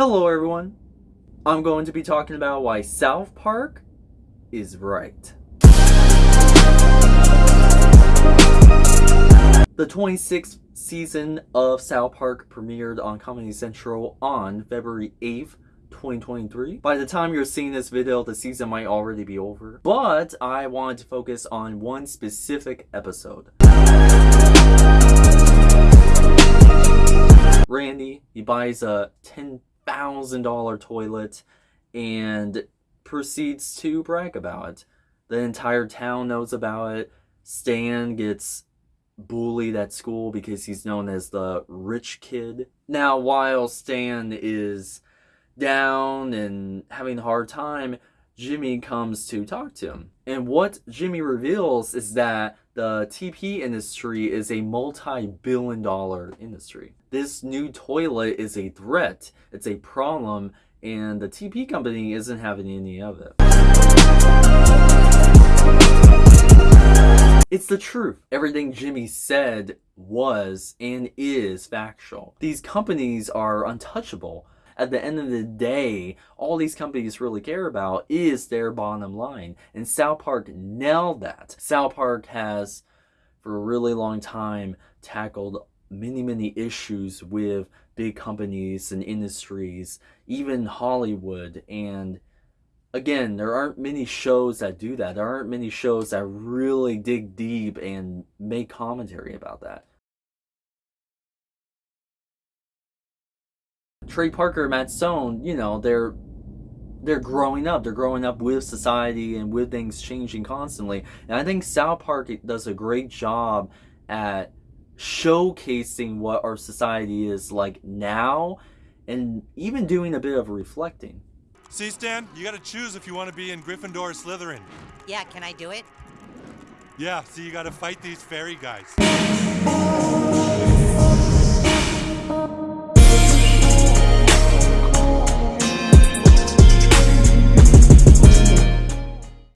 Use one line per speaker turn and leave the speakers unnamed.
Hello everyone. I'm going to be talking about why South Park is right. The 26th season of South Park premiered on Comedy Central on February 8th, 2023. By the time you're seeing this video, the season might already be over. But I want to focus on one specific episode. Randy, he buys a $10,000 toilet and proceeds to brag about it. The entire town knows about it. Stan gets bullied at school because he's known as the rich kid. Now, while Stan is down and having a hard time, Jimmy comes to talk to him. And what Jimmy reveals is that the TP industry is a multi-billion dollar industry. This new toilet is a threat, it's a problem, and the TP company isn't having any of it. It's the truth. Everything Jimmy said was and is factual. These companies are untouchable. At the end of the day, all these companies really care about is their bottom line. And South Park nailed that. South Park has, for a really long time, tackled many, many issues with big companies and industries, even Hollywood. And again, there aren't many shows that do that. There aren't many shows that really dig deep and make commentary about that. Trey Parker, Matt Stone, you know, they're they're growing up. They're growing up with society and with things changing constantly. And I think South Park does a great job at showcasing what our society is like now and even doing a bit of reflecting.
See, Stan, you gotta choose if you want to be in Gryffindor or Slytherin.
Yeah, can I do it?
Yeah, see, you gotta fight these fairy guys.